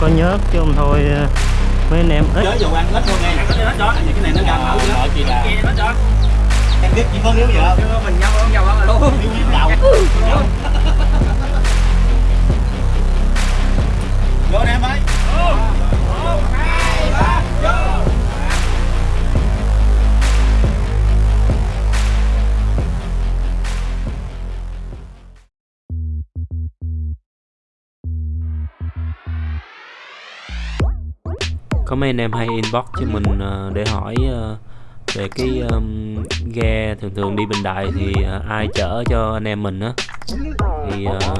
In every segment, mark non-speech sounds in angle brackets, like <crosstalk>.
cũng có nhớt chứ không thôi ờ, mấy anh em ít dầu ăn hết luôn nghe cái đó những cái này nó nữa. Chị là kia nó cho. Em biết chị phân yếu giờ. Mình nhau không nhau đó luôn. Yếu đầu. Vô nè em ơi. Một, hai, ba, vô. Có mấy anh em hay inbox cho mình uh, để hỏi uh, về cái um, ghe thường thường đi Bình Đại thì uh, ai chở cho anh em mình á. Thì uh,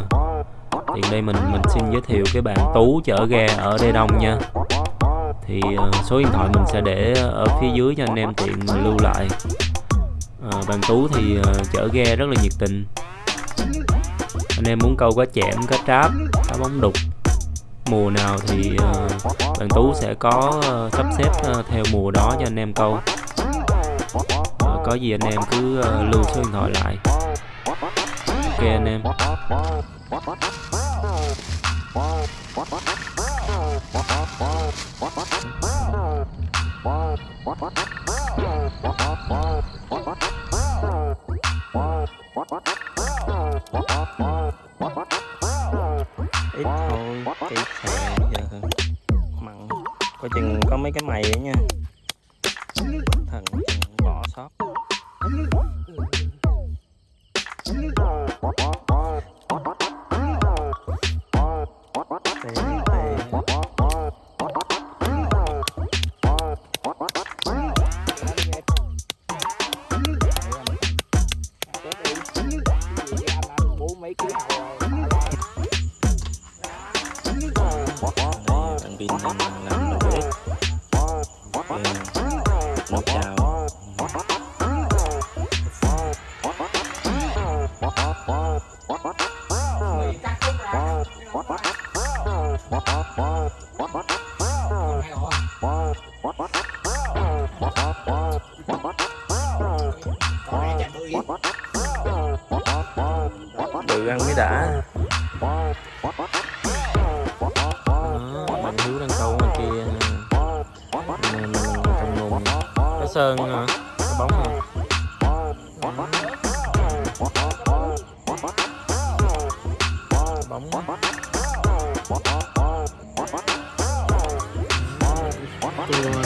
thì đây mình mình xin giới thiệu cái bạn Tú chở ghe ở Đê Đông nha. Thì uh, số điện thoại mình sẽ để ở phía dưới cho anh em tiện lưu lại. Uh, bạn Tú thì uh, chở ghe rất là nhiệt tình. Anh em muốn câu cá chẽm cá tráp cá bóng đục mùa nào thì uh, bạn Tú sẽ có uh, sắp xếp uh, theo mùa đó cho anh em câu uh, có gì anh em cứ uh, lưu số điện thoại lại ok anh em What? Mày đấy nha. Bóng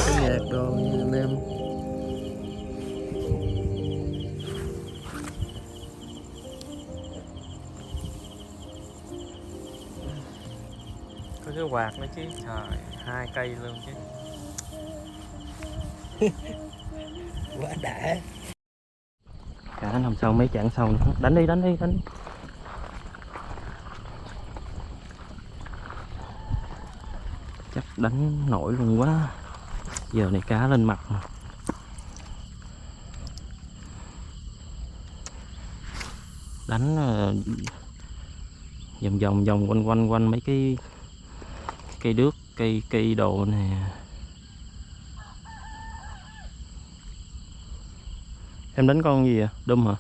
cái nhạc đồ anh em có cái quạt nữa chứ trời, hai cây luôn chứ <laughs> Quá đã anh nằm sau mấy chặn sau nữa. đánh đi đánh đi, đánh chắc đánh nổi luôn quá giờ này cá lên mặt mà. đánh ờ, vòng vòng vòng quanh quanh quanh mấy cái cây đước, cây cây đồ nè em đánh con gì à đâm hả?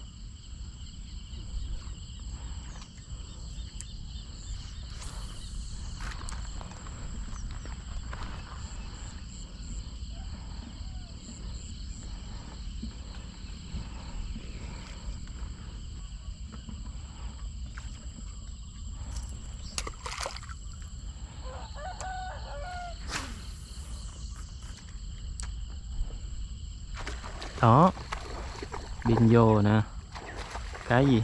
Đó pin vô nè. Cái gì?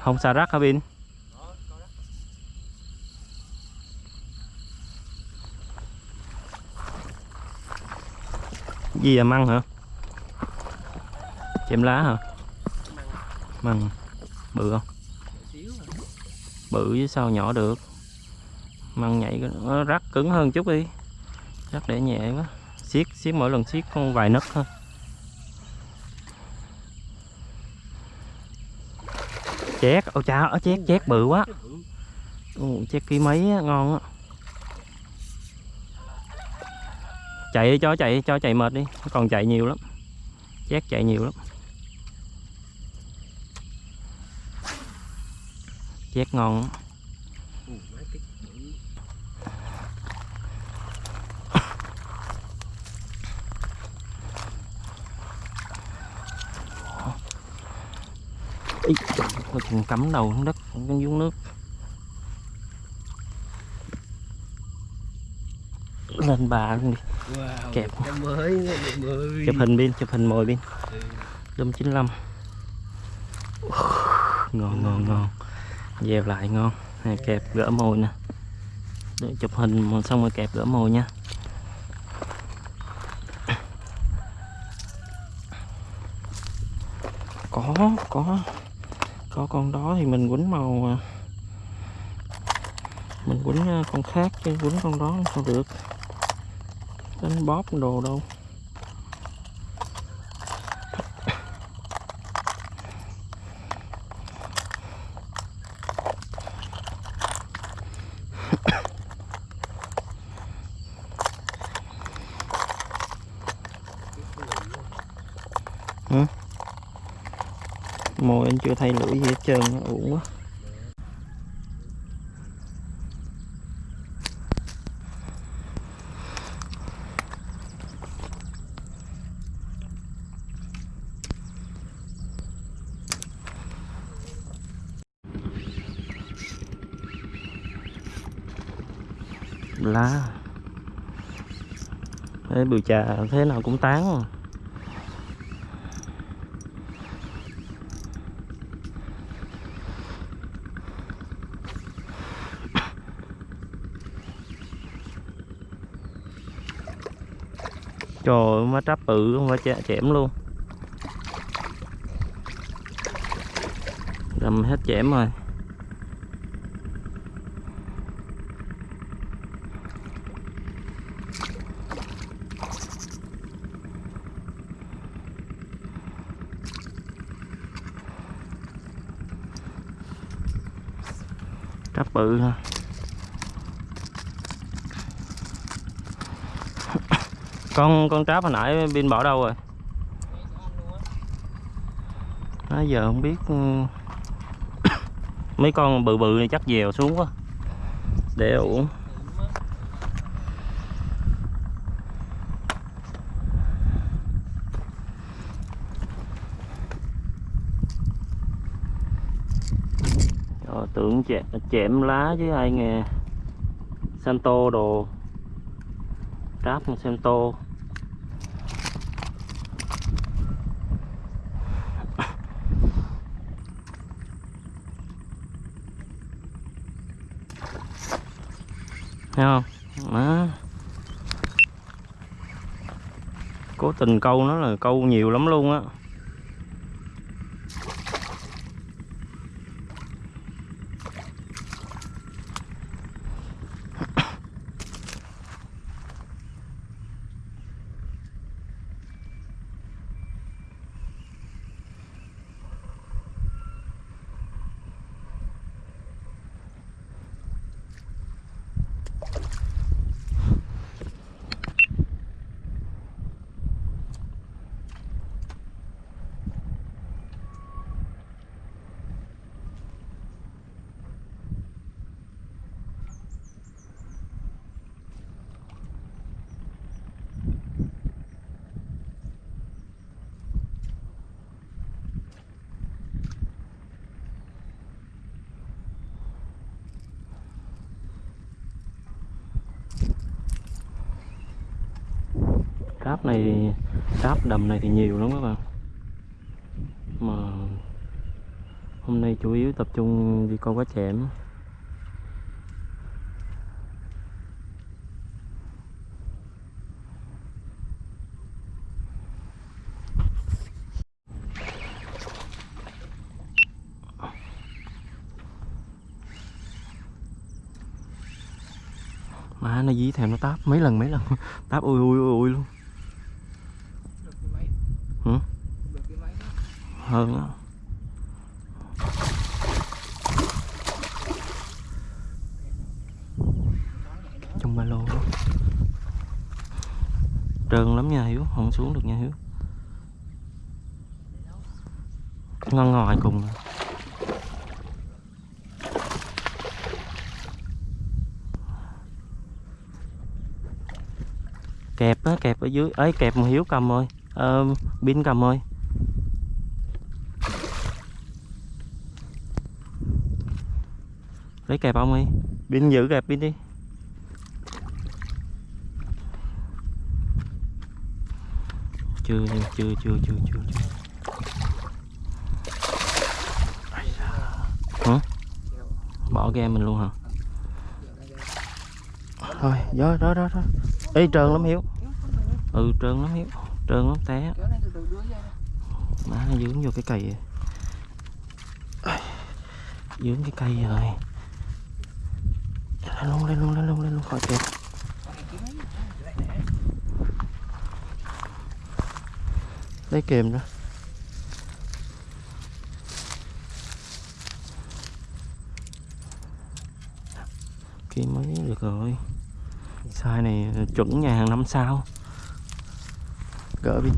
Không xà rắc hả pin gì à măng hả? Chém lá hả? Măng. Bự không? Bự chứ sao nhỏ được? Măng nhảy nó rắc cứng hơn chút đi. Rắc để nhẹ quá. Siết siết mỗi lần siết con vài nấc thôi. Chét. Ô cha ở chét chét bự quá. Ồ, chét ký mấy ngon á. Chạy đi, cho chạy cho chạy mệt đi. Nó còn chạy nhiều lắm. Chét chạy nhiều lắm. Chét ngon á có chừng cắm đầu xuống đất xuống nước. Lên bà luôn đi. Wow, Kẹp. mới mới. Chụp hình pin chụp hình mồi pin. Zoom 95 ngon ngon ngon. Dèo lại ngon. Này, kẹp gỡ mồi nè. Để chụp hình xong rồi kẹp gỡ mồi nha. Có có có con đó thì mình quấn màu à, mình quấn à, con khác chứ quấn con đó sao được. Đánh bóp đồ đâu mồi anh chưa thay lưỡi gì hết trơn, uổng quá lá Thế bự trà thế nào cũng tán à. Trời ơi, má tráp bự không phải chả chẻm luôn. Đâm hết chẻm rồi. Tráp bự ha. Con con tráp hồi nãy pin bỏ đâu rồi? Nãy giờ không biết ừ. <coughs> mấy con bự bự này chắc dèo xuống quá. Để uổng. Tưởng chẹm, chẹm lá chứ ai nghe. Santo đồ. Tráp Santo thấy không đó cố tình câu nó là câu nhiều lắm luôn á. Này Ráp đầm này thì nhiều lắm các bạn. Mà Hôm nay chủ yếu tập trung đi câu cá chẽm Má, nó dí theo nó táp mấy lần mấy lần. <laughs> Táp ui ui ui ui luôn. Hơn. Á Trong ba lô. Đó. Trơn lắm nha Hiếu Không xuống được nha Hiếu. Ngon ngoài cùng. À. kẹp á kẹp ở dưới. Ấy kẹp mà hiếu cầm rồi ờ, pin cầm rồi lấy kẹp ông đi. Pin giữ kẹp pin đi. Chưa chưa chưa chưa chưa chưa hả? Bỏ game mình luôn hả? Thôi gió đó đó đó. Ê trơn lắm Hiếu. Ừ trơn lắm Hiếu. Trơn lắm té. Má nó dướng vô cái cây. Dướng cái cây rồi luôn, lên luôn lên luôn lên luôn, khỏi kẹp Lấy kềm ra. Kia mới được rồi. Size này chuẩn nhà hàng năm sao. Gỡ đi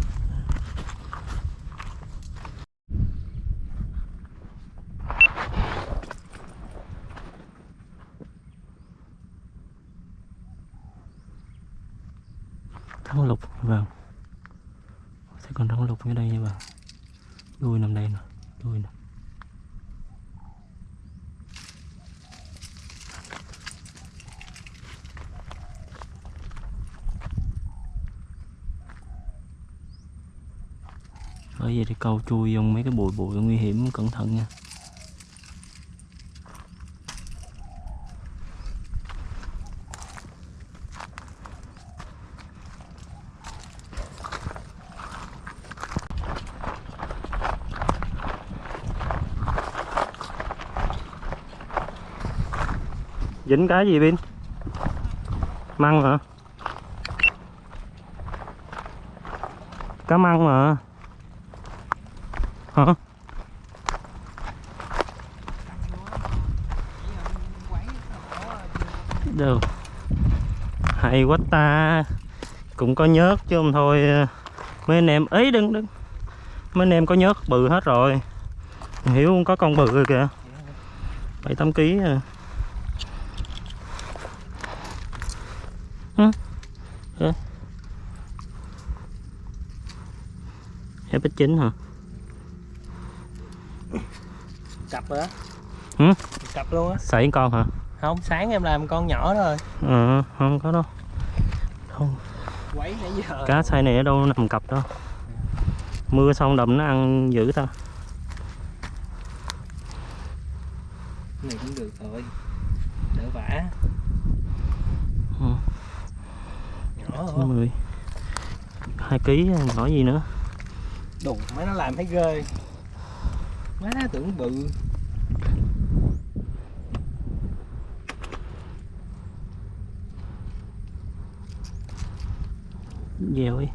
Thắng lục vâng Sẽ còn thắng lục ở đây nha bạn Đuôi nằm đây nè Đuôi nè bởi vậy thì câu chui trong mấy cái bụi bụi nguy hiểm, cẩn thận nha. Dính cái gì, pin? Măng hả? Cá măng mà hả được hay quá ta cũng có nhớt chứ không thôi mấy anh em ấy đừng đừng mấy anh em có nhớt bự hết rồi hiểu không có con bự rồi kìa bảy tám ký à. Hả? Hả? FX9 hả? Cặp rồi á Hử? cặp luôn á. Sảy con hả? không sáng em làm con nhỏ thôi. Ờ, không có đâu. Không, quấy nãy giờ. Cá size này ở đâu nằm cặp đâu Mưa xong đầm nó ăn dữ ta. Này cũng được rồi. Đỡ vả. Ừ. nhỏ rồi 10 2 ký nhỏ gì nữa? Đùng mấy nó làm thấy ghê má tưởng bự. Dèo đi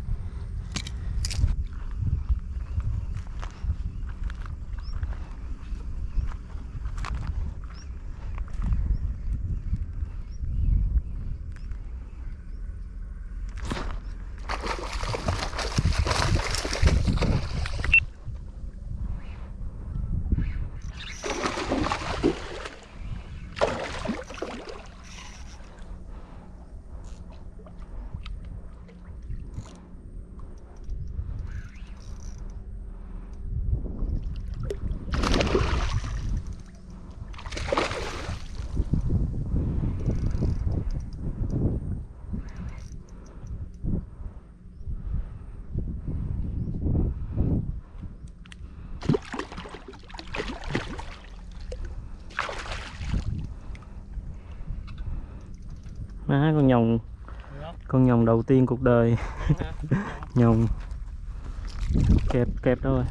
con nhồng đầu tiên cuộc đời. <laughs> Nhồng kẹp kẹp đâu rồi.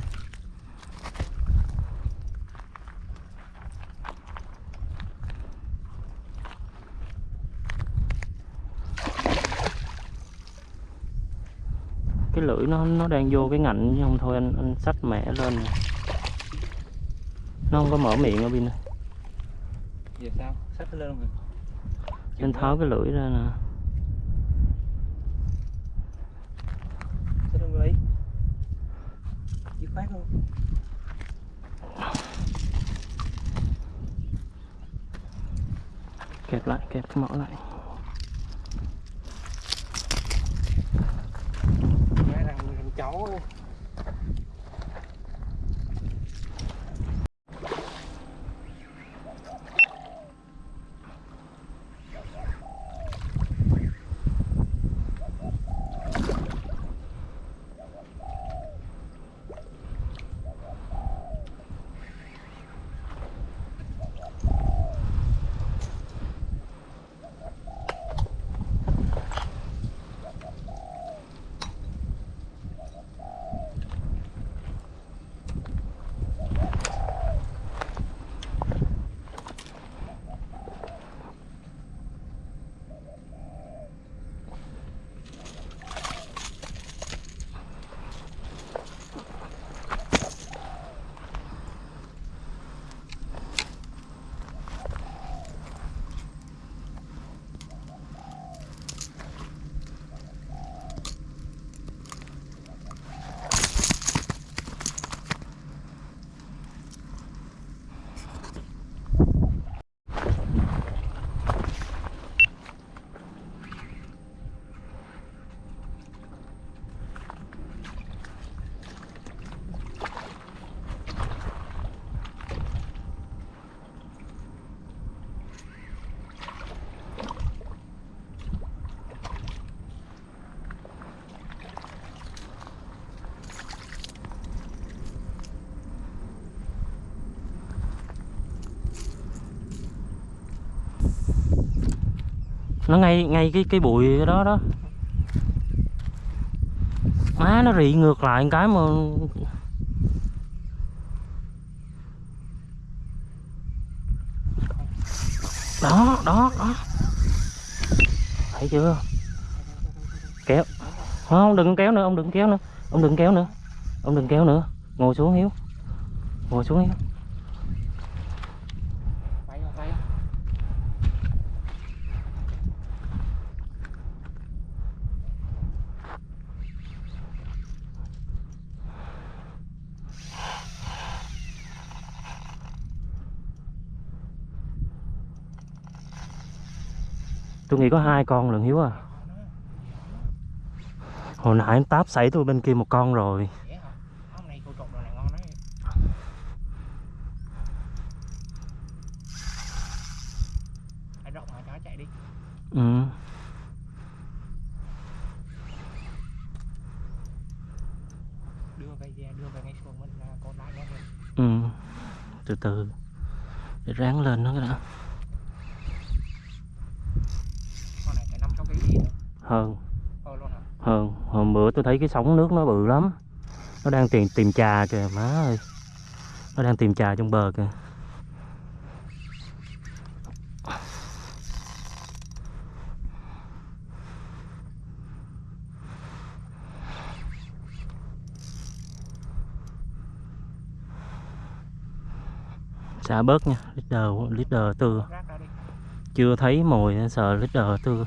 Cái lưỡi nó nó đang vô cái ngạnh chứ không thôi anh anh xách mẹ lên nè. nó không có mở miệng ở bên này. Giờ sao? Xách nó lên không? anh tháo cái lưỡi ra nè Xách lên đi. Dứt khoát luôn kẹp lại. Cái mỏ lại nó ngay ngay cái cái bụi cái đó đó. Má nó rị ngược lại cái mà đó đó đó. Thấy chưa? Kéo. Không đừng kéo nữa, ông đừng kéo nữa. Ông đừng kéo nữa. Ông đừng kéo nữa. Ngồi xuống hiếu. Ngồi xuống hiếu Tay vào tay thì có hai con lận hiếu à. Hồi nãy em táp xảy tôi bên kia một con rồi. Ừ. Đưa về đưa về ngay xuống mình là con lại nó ừ. Từ từ, để ráng lên nó cái đã Con này phải 5 6 kg gì nữa hơn. Ờ hơn. Hôm bữa tôi thấy cái sóng nước nó bự lắm. Nó đang tìm tìm trà kìa má ơi. Nó đang tìm trà trong bờ kìa. Xả bớt nha leader leader tư. Chưa thấy mồi sợ leader tư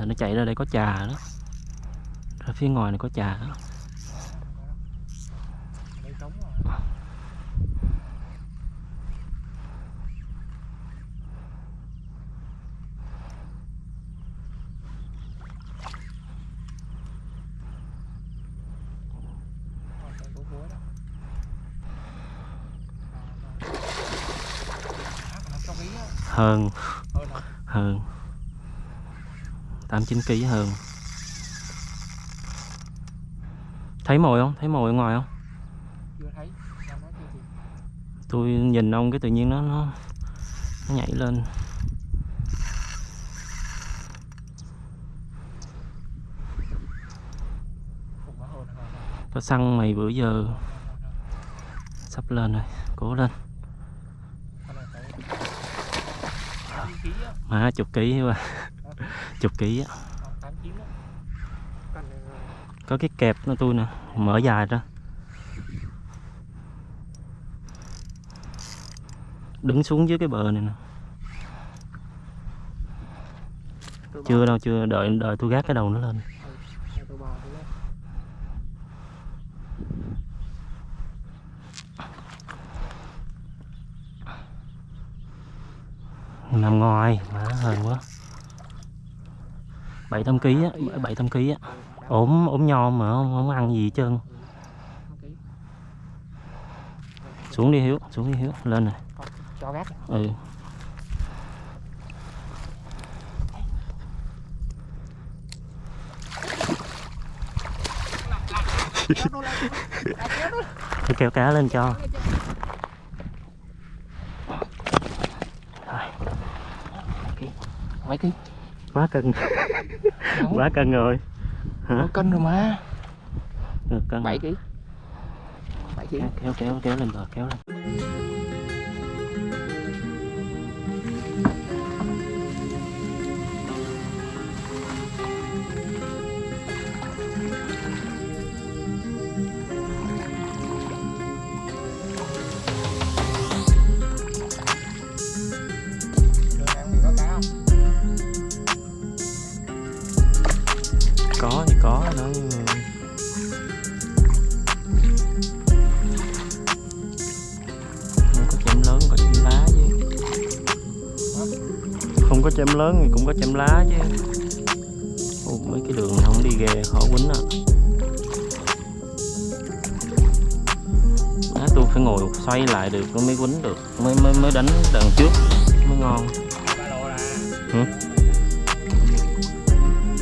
Rồi nó chạy ra đây có trà đó. Ra phía ngoài này có trà đó. Hơn trống rồi. Ờ, đây có muối đó. Á, còn 500 ký á. Hơn Hơn hả? hơn 8 9 kg hơn Thấy mồi không? Thấy mồi ở ngoài không? Chưa thấy. Tôi nhìn ông cái tự nhiên nó nó, nó nhảy lên. Có xăng mày bữa giờ sắp lên rồi Cố lên Con này phải 8 ký á. Má chục ký quá Chục ký á. Có cái kẹp nó tôi nè, Mở dài ra. Đứng xuống dưới cái bờ này nè. Chưa đâu, chưa, đợi đợi tôi gác cái đầu nó lên. Nằm ngoài, má hờn quá bảy tám ký á bảy tám ký á. Ốm ốm nhom mà không, không ăn gì hết trơn. Xuống đi hiếu xuống đi hiếu lên này. Cho gác. ừ. Tôi kéo cá lên cho. Mấy ký? quá cân quá cân rồi hả cân rồi mà. được cân 7 ký. 7 ký. kéo kéo kéo kéo lên bờ kéo lên thì có chém lớn có chém lá chứ. Không có chém lớn thì cũng có chém lá chứ. Ồ, mấy cái đường này không đi ghê khó quýnh à. Má, tôi phải ngồi xoay lại được mới quýnh được mới mới mới đánh đằng trước mới ngon. Là.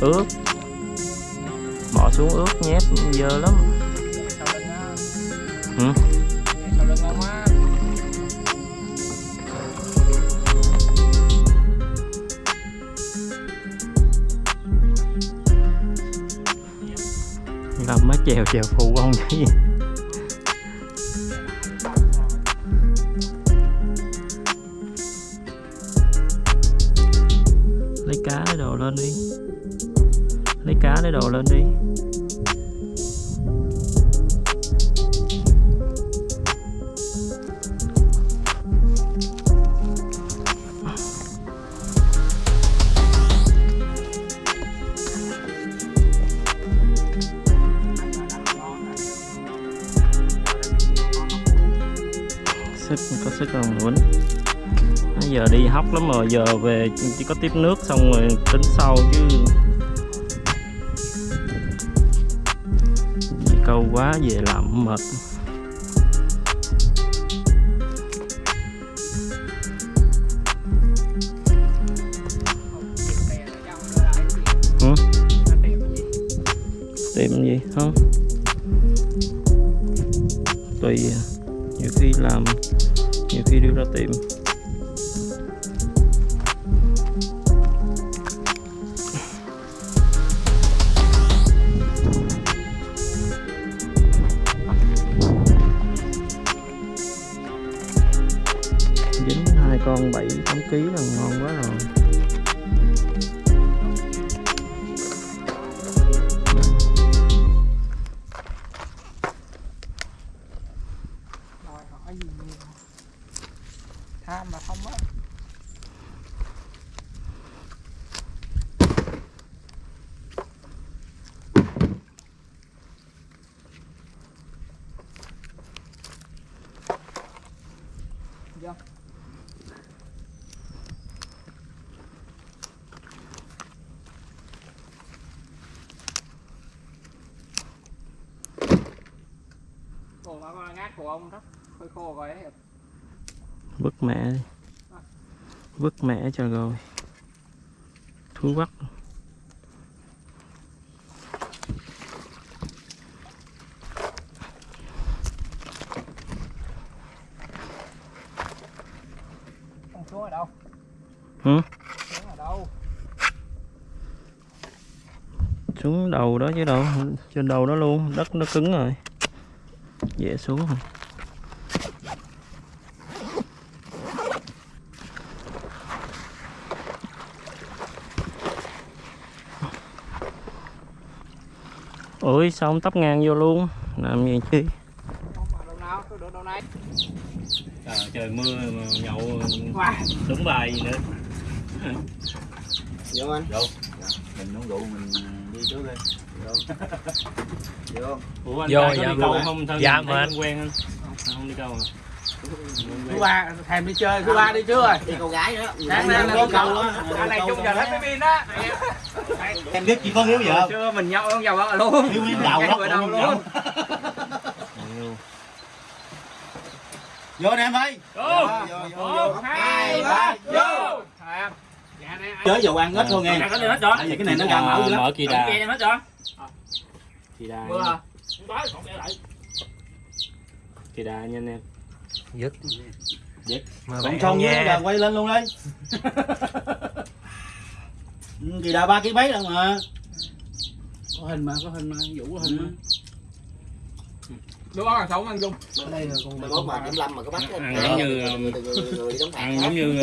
ướt bỏ xuống ướt nhét dơ lắm Ừ. Sau lưng làm má chèo chèo phụ không chứ gì mà giờ về chỉ có tiếp nước xong rồi tính sau chứ. Đi câu quá về làm mệt. Ừ? tìm gì? Không tùy à. nhiều khi làm, nhiều khi đưa ra tìm. Con bảy tám ký là ngon quá rồi. Ồ, mà con ngát của ông đó hơi khô rồi vứt mẹ đi. Vứt mẹ cho rồi. Thú Không xuống ở đâu? Ừ. Xuống ở đâu? Xuống đầu đó chứ đâu. Trên đầu đó luôn. Đất nó cứng rồi dễ xuống rồi ôi sao không tấp ngang vô luôn? Làm gì chứ? Không ở đâu nào, tôi được đâu này à, trời mưa mà nhậu đúng bài gì nữa. Vô anh. Vô. Mình uống rượu mình đi trước đi. Vô. Vô. ủa anh Vô, có dạ, đi câu không thôi Dạ, mệt. không quen anh không đi câu à Thứ ba, thèm đi chơi, thứ ba đi chưa rồi Đi câu gái nữa. Sáng nay là đi cầu á Anh này chung giờ hết mấy pin á Em biết chỉ có hiếu giờ. Chưa mình nhậu không giàu vợ luôn Hiếu hiếu đầu đó. Luôn Vô nè em ơi. Vô Vô vô Một, hai, ba, vô Thèm Chơi dầu ăn hết thôi nghe. Rồi Tại vì cái này nó ra mẫu dữ lắm. mở kỳ đà Kia rồi kỳ đà kỳ đà nha anh em dứt Dứt. Còn xong với giờ quay lên luôn đi. <laughs> Ừ, Thì đà ba ký mấy đâu mà. Có hình mà, có hình mà, Vũ có hình mà. Đúng không? Sống ăn chung Mai mốt mà kiểm lâm mà có bắt ăn giống như ăn giống như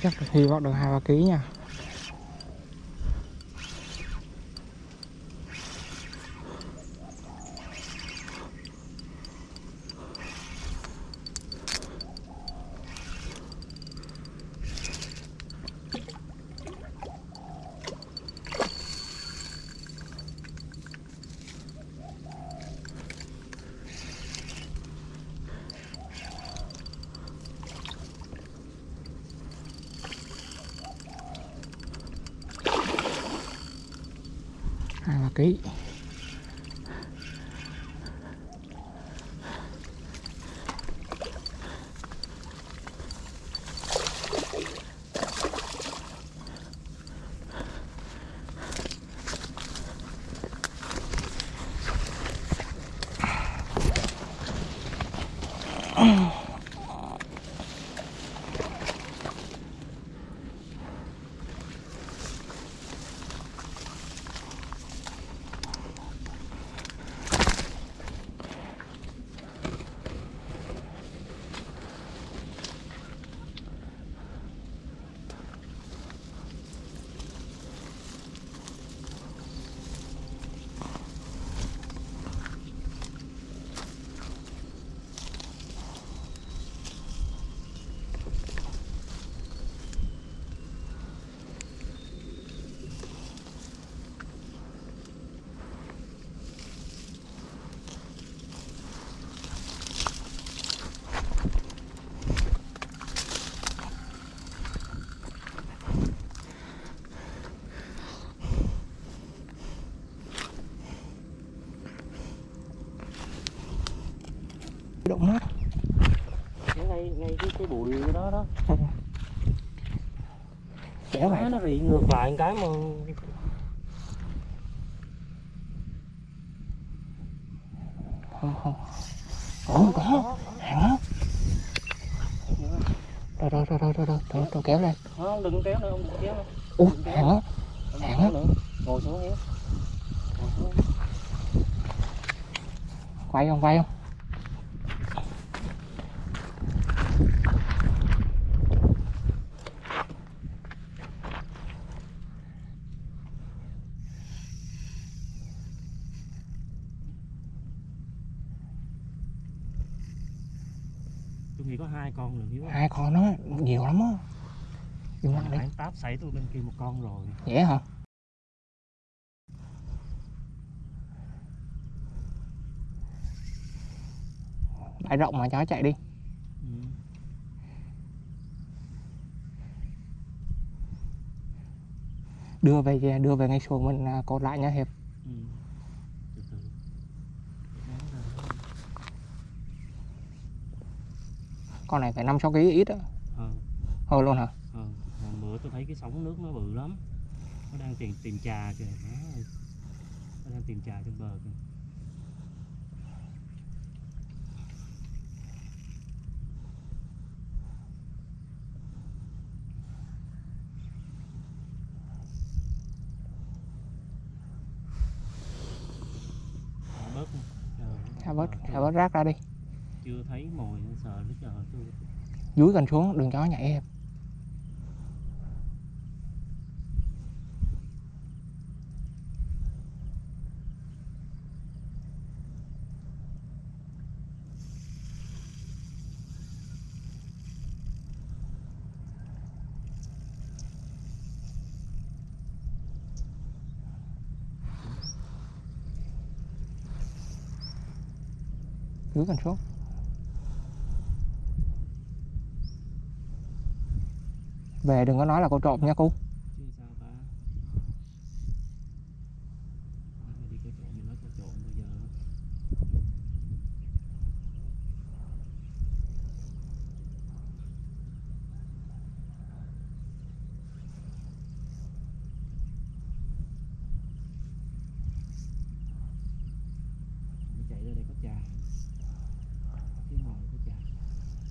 chắc hy vọng được hai ba ký nha. Hai ba ký. Cái bụi đó. Đó kéo vậy nó rị ngược lại cái mà. Không không. Ủa có. Hàng á rồi rồi rồi rồi rồi. Rồi rồi kéo lên. Không đừng kéo nữa ông đừng kéo nữa. Ủa hàng Ông Hàng nữa. Ngồi xuống xuống. Quay không quay không tôi nghĩ có hai con rồi hiếu hai con nó nhiều lắm á. Lặng đi. Nãy táp xảy tôi bên kia một con rồi. Vậy hả? Bãi rộng mà chó chạy đi. Ừ. đưa về đưa về ngay xuồng mình à, cột lại nha hiệp Ừ. từ từ Ráng ra. Con này phải năm sáu kg ít á. Ờ. Hơn luôn hả? Hôm bữa tôi thấy cái sóng nước nó bự lắm. Nó đang tìm tìm trà kìa. Nó đang tìm trà trên bờ kìa. Thả bớt thả bớt Ờ, bớt rác ra đi chưa thấy mồi sợ nó chờ tôi. Dưới gần xuống, đừng chó nhảy em. Dưới gần xuống. Về đừng có nói là cô trộm nha cô.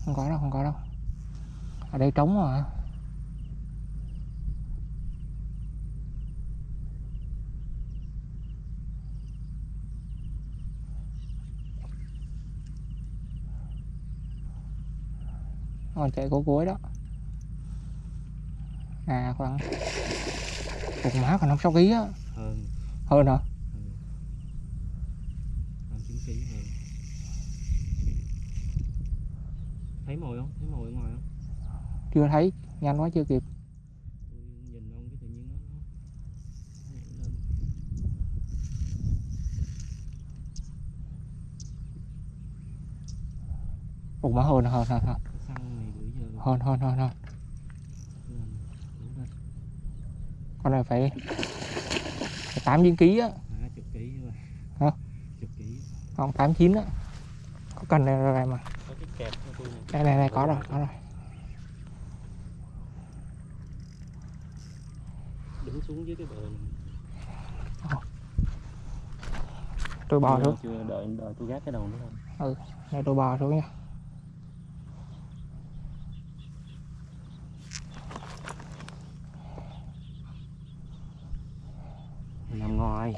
Không có đâu không có đâu. Ở đây trống mà còn chạy cố cuối đó. À khoảng cục má còn năm sáu ký á. Hơn. Hơn hả? Chín hơn. Thấy mồi không? Thấy mồi ở ngoài không? Chưa thấy nhanh quá chưa kịp. Cục má hơn hơn hơn hơn này hơn lên đủ lên con này phải phải tám chín ký á. Rồi Hả? không tám chín á. Có cần này rồi mà. Có cái kẹp của tôi này. đây này này có rồi có rồi. Đứng xuống dưới cái bờ này. tôi bò xuống. chưa đợi đợi tôi gác cái đầu nữa thôi đây tôi bò xuống nha nằm ngoài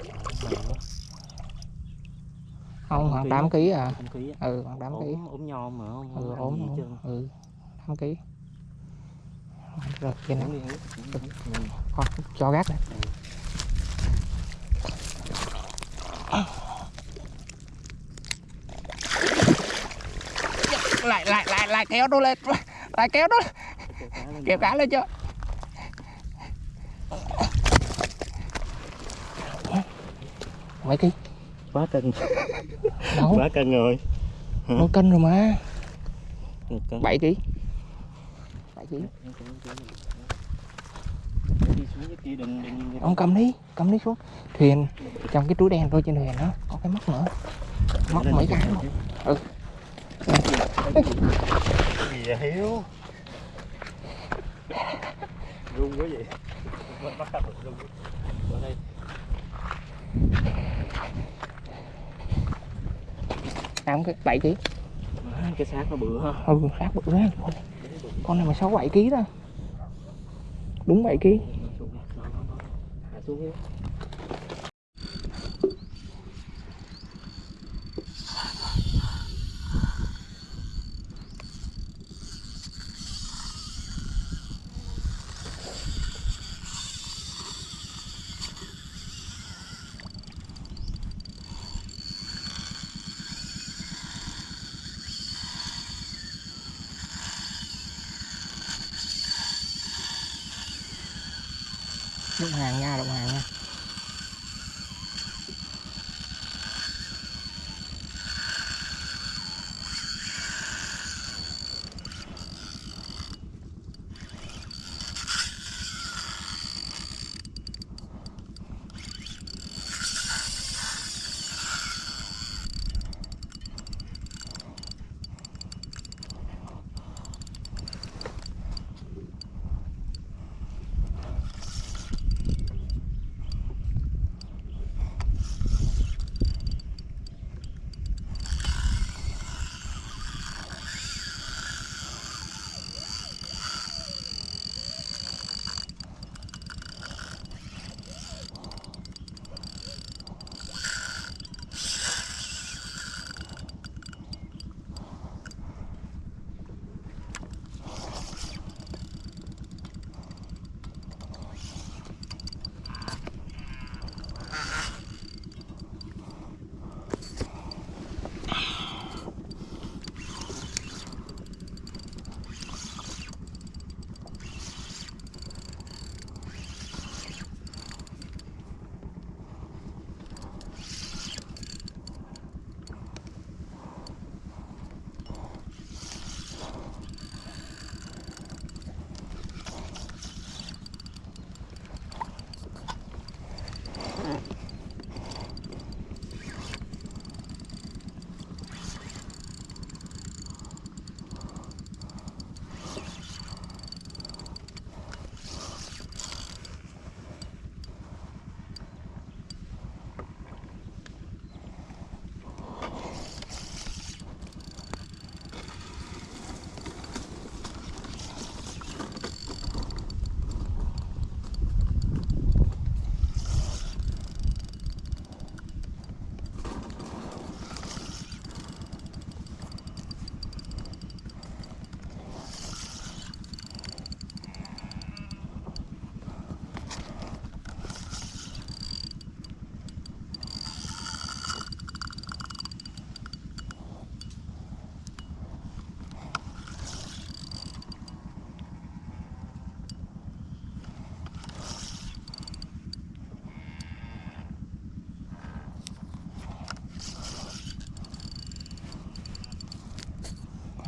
không khoảng ký 8 á. ký à. Ừ khoảng 8 ký. Ốm nhom mà không ừ ốm ừ 8 ký. Rồi trên này uống đi uống đi, uống đi. Ừ. con cho gác này lại lại lại lại kéo nó lên. Lại kéo nó kéo cá lên chưa mấy ký quá cân. Đâu quá cân rồi. Một cân rồi mà. 7 ký 7 ký. Đi xuống cái kia đừng đừng ông cầm đi cầm đi xuống. Thuyền trong cái túi đen thôi trên thuyền đó. Có cái móc nữa. Móc mấy cái luôn ừ gì? vậy hiếu run quá vậy. Bắt đầu run ở đây năm cái bảy ký. Cái xác nó bự ha. Ừ sát bự ra con này, con này mà sáu bảy ký đó. Đúng bảy ký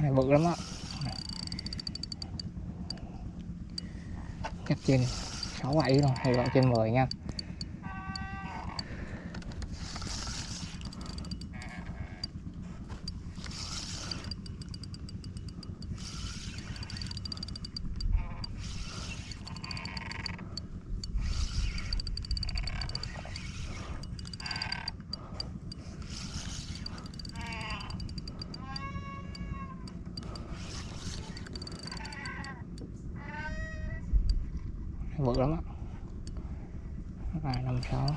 này bự lắm á. Cách trên sáu bảy rồi hay gọi trên 10 nha bự lắm á vài năm sáu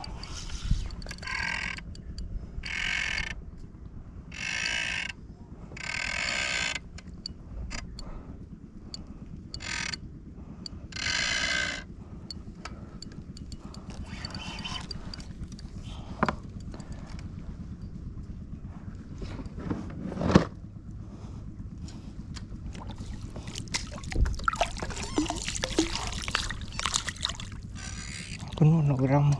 con nó nổi rong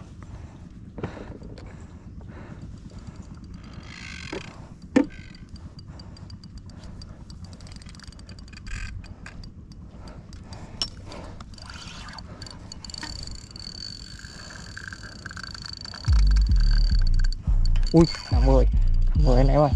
ui là 10 10 anh em ơi.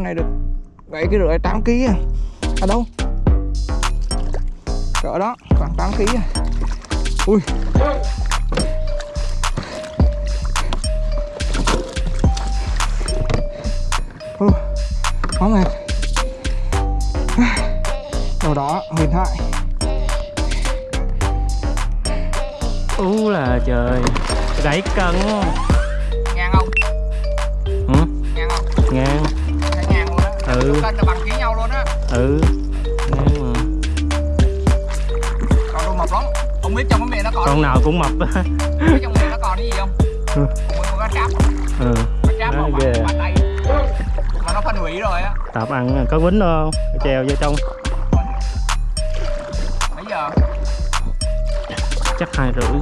Con này được 7 kg rưỡi 8 kg à. À đâu? Cỡ đó khoảng 8 kg à. Ui. Uh, quá mệt. Đầu đó huyền thoại. Ú là trời gãy cân Ừ. cân là bằng ký nhau luôn á. Ừ. Ngang mà còn đồ mập lắm. Không biết trong cái miệng nó còn con nào cũng mập. Á không trong miệng nó còn cái gì không? Ừ. Con cá tráp. Ừ. cá tráp ghê. bằng bàn tay mà nó phân hủy rồi á. Tạp ăn có quýnh không? Treo vô trong. Mấy giờ? Chắc hai rưỡi